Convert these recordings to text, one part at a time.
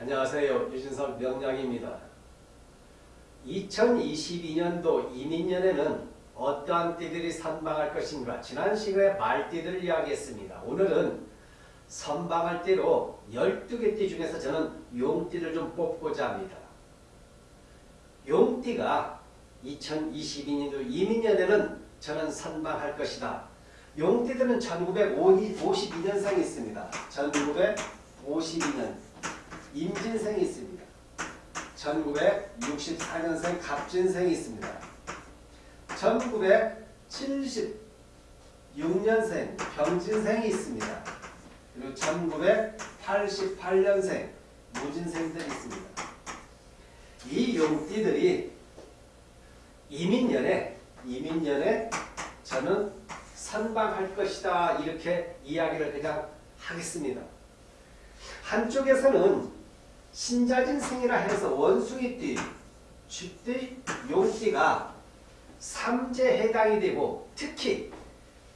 안녕하세요. 유진석 명량입니다. 2022년도 이민년에는 어떠한 띠들이 선방할 것인가 지난 시간에 말띠들 이야기했습니다. 오늘은 선방할 띠로 12개 띠 중에서 저는 용띠를 좀 뽑고자 합니다. 용띠가 2022년도 이민년에는 저는 선방할 것이다. 용띠들은 1952년생이 있습니다. 1952년 임진생이 있습니다. 1964년생 갑진생이 있습니다. 1976년생 병진생이 있습니다. 그리고 1988년생 무진생들이 있습니다. 이 용띠들이 이민년에 이민년에 저는 선방할 것이다 이렇게 이야기를 그냥 하겠습니다. 한쪽에서는 신자진 생이라 해서 원숭이띠, 쥐띠, 용띠가 삼재에 해당이 되고 특히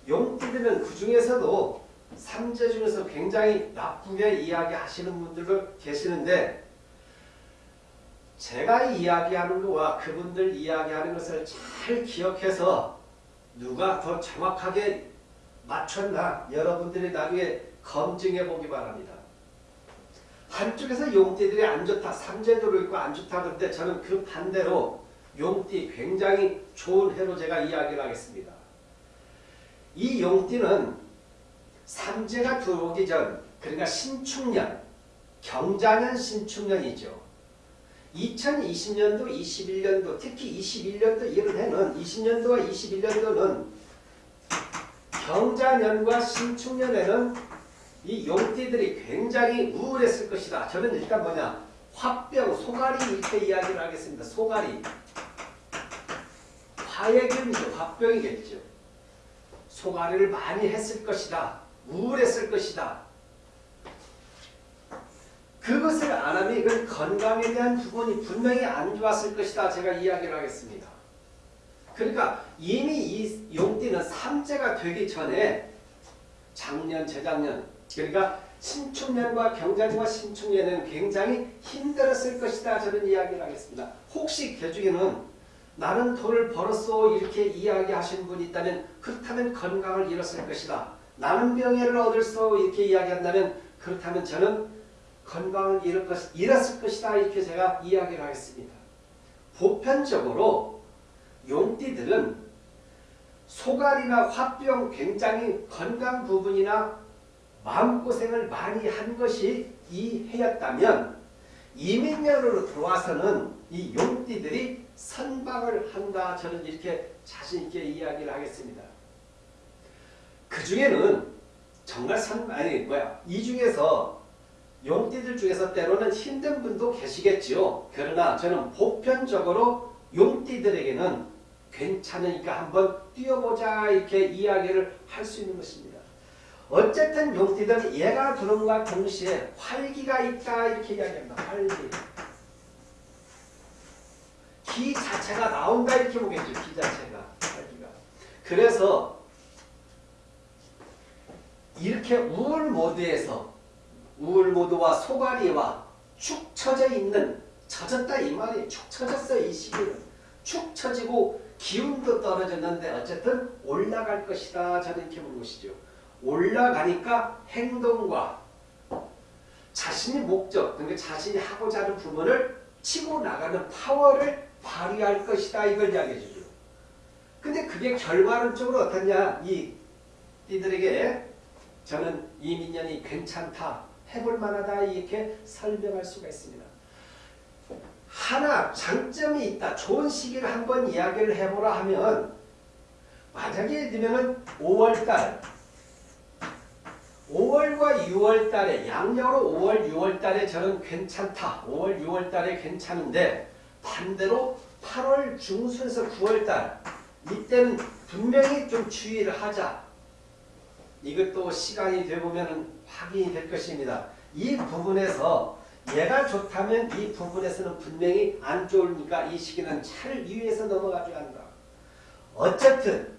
용띠들은 그 중에서도 삼재 중에서 굉장히 나쁘게 이야기하시는 분들도 계시는데 제가 이야기하는 것과 그분들 이야기하는 것을 잘 기억해서 누가 더 정확하게 맞췄나 여러분들이 나중에 검증해 보기 바랍니다. 한쪽에서 용띠들이 안 좋다, 삼재도로 있고 안 좋다 그런데 저는 그 반대로 용띠 굉장히 좋은 해로 제가 이야기를 하겠습니다. 이 용띠는 삼재가 들어오기 전 그러니까 신축년, 경자년 신축년이죠. 2020년도, 21년도, 특히 21년도 이런 해는 20년도와 21년도는 경자년과 신축년에는 이 용띠들이 굉장히 우울했을 것이다. 저는 일단 뭐냐 화병, 소가리 이렇게 이야기를 하겠습니다. 소가리. 화의 기운이죠. 화병이겠죠. 소가리를 많이 했을 것이다. 우울했을 것이다. 그것을 안 하면 이건 건강에 대한 부분이 분명히 안 좋았을 것이다. 제가 이야기를 하겠습니다. 그러니까 이미 이 용띠는 삼재가 되기 전에 작년, 재작년 그러니까 신축년과 경자년과 신축년에는 굉장히 힘들었을 것이다. 저는 이야기를 하겠습니다. 혹시 그 중에는 나는 돈을 벌었어 이렇게 이야기하신 분이 있다면 그렇다면 건강을 잃었을 것이다. 나는 명예를 얻을 수 이렇게 이야기한다면 그렇다면 저는 건강을 잃을 것, 잃었을 것이다. 이렇게 제가 이야기를 하겠습니다. 보편적으로 용띠들은 소갈이나 화병 굉장히 건강 부분이나 마음고생을 많이 한 것이 이 해였다면 이민년으로 들어와서는 이 용띠들이 선방을 한다. 저는 이렇게 자신있게 이야기를 하겠습니다. 그 중에는 정말 선, 아니 뭐야 이 중에서 용띠들 중에서 때로는 힘든 분도 계시겠지요. 그러나 저는 보편적으로 용띠들에게는 괜찮으니까 한번 뛰어보자 이렇게 이야기를 할 수 있는 것입니다. 어쨌든 용띠들은 얘가 들어온과 동시에 활기가 있다 이렇게 이야기합니다. 활기. 기 자체가 나온다 이렇게 보겠죠. 기 자체가. 활기가. 그래서 이렇게 우울 모드에서 우울 모드와 소가리와 축 처져 있는 처졌다 이 말이 축 처졌어 이 시기는 축 처지고 기운도 떨어졌는데 어쨌든 올라갈 것이다 저는 이렇게 보는 것이죠. 올라가니까 행동과 자신의 목적, 그러니까 자신이 하고자 하는 부분을 치고 나가는 파워를 발휘할 것이다. 이걸 이야기해 주죠. 근데 그게 결과론적으로 어떻냐. 이 띠들에게 저는 이민년이 괜찮다. 해볼 만하다. 이렇게 설명할 수가 있습니다. 하나 장점이 있다. 좋은 시기를 한번 이야기를 해보라 하면 만약에 들면은 5월달 5월과 6월 달에 양력으로 5월 6월 달에 저는 괜찮다. 5월 6월 달에 괜찮은데 반대로 8월 중순에서 9월 달 이때는 분명히 좀 주의를 하자. 이것도 시간이 되보면 확인이 될 것입니다. 이 부분에서 얘가 좋다면 이 부분에서는 분명히 안 좋으니까 이 시기는 잘 유의해서 넘어가줘야 한다. 어쨌든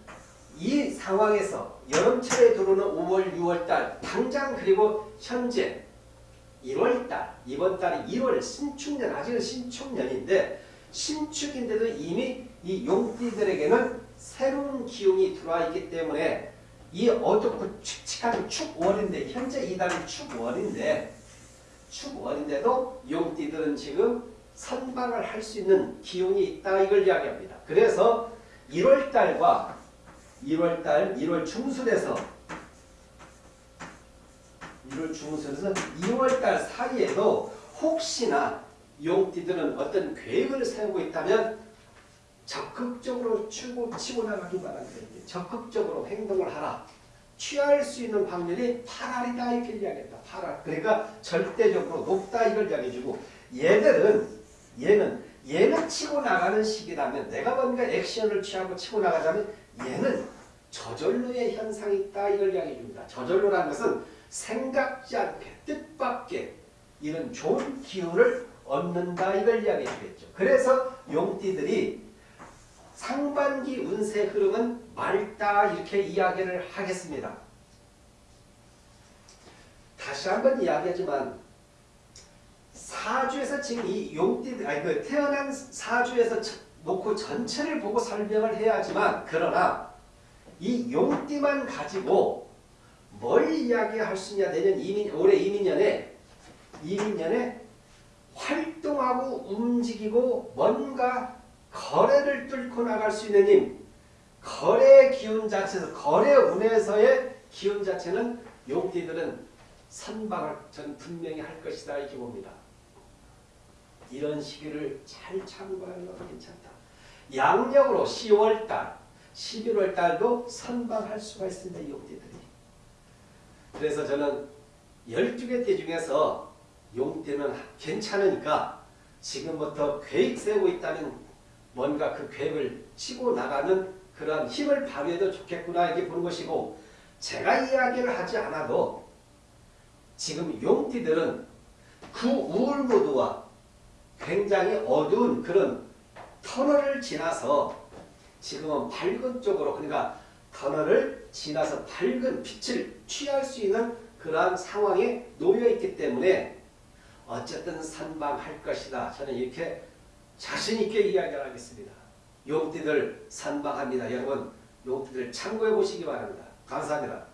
이 상황에서 여름철에 들어오는 5월, 6월 달 당장 그리고 현재 1월달 이번 달이 1월 신축년 아직은 신축년인데 신축인데도 이미 이 용띠들에게는 새로운 기운이 들어와 있기 때문에 이 어둡고 칙칙한 축월인데 현재 이 달은 축월인데 축월인데도 용띠들은 지금 선방을 할 수 있는 기운이 있다 이걸 이야기합니다. 그래서 1월달과 1월달 1월 중순에서 1월 중순에서 2월달 사이에도 혹시나 용띠들은 어떤 계획을 세우고 있다면 적극적으로 치고, 치고 나가기 바랍니다. 적극적으로 행동을 하라. 취할 수 있는 확률이 8알이다 이렇게 이야기했다. 8알. 그러니까 절대적으로 높다 이걸 이야기해주고 얘들은 얘는 얘는 치고 나가는 시기라면 내가 뭔가 액션을 취하고 치고 나가자면 얘는 저절로의 현상이 있다 이걸 이야기해 줍니다. 저절로라는 것은 생각지 않게 뜻밖의 이런 좋은 기운을 얻는다 이걸 이야기해 주겠죠. 그래서 용띠들이 상반기 운세 흐름은 맑다 이렇게 이야기를 하겠습니다. 다시 한번 이야기하지만 사주에서 지금 이 용띠들 아니 그 태어난 사주에서 놓고 전체를 보고 설명을 해야지만 그러나 이 용띠만 가지고 뭘 이야기할 수 있냐 내년 이민 올해 이민년에 이민년에 활동하고 움직이고 뭔가 거래를 뚫고 나갈 수 있는 힘 거래 기운 자체에서 거래 운에서의 기운 자체는 용띠들은 선방을 전 분명히 할 것이다 이렇게 봅니다. 이런 시기를 잘 참고하는 것도 괜찮다. 양력으로 10월달, 11월 달도 선방할 수가 있습니다. 이 용띠들이. 그래서 저는 12개 띠 중에서 용띠는 괜찮으니까 지금부터 계획 세우고 있다면 뭔가 그 계획을 치고 나가는 그런 힘을 발휘해도 좋겠구나 이렇게 보는 것이고 제가 이야기를 하지 않아도 지금 용띠들은 그 우울무드와 굉장히 어두운 그런 터널을 지나서 지금은 밝은 쪽으로 그러니까 터널을 지나서 밝은 빛을 취할 수 있는 그러한 상황에 놓여 있기 때문에 어쨌든 선방할 것이다. 저는 이렇게 자신 있게 이야기를 하겠습니다. 용띠들 선방합니다. 여러분 용띠들 참고해 보시기 바랍니다. 감사합니다.